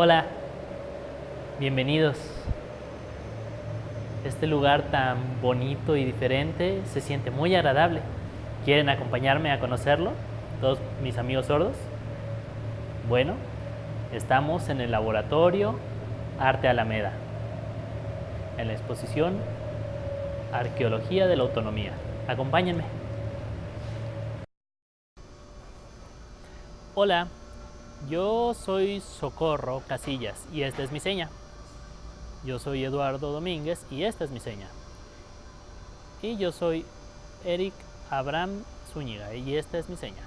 Hola, bienvenidos. Este lugar tan bonito y diferente se siente muy agradable. ¿Quieren acompañarme a conocerlo? Todos mis amigos sordos. Bueno, estamos en el laboratorio Arte Alameda, en la exposición Arqueología de la Autonomía. Acompáñenme. Hola, yo soy Socorro Casillas y esta es mi seña. Yo soy Eduardo Domínguez y esta es mi seña. Y yo soy Eric Abraham Zúñiga y esta es mi seña.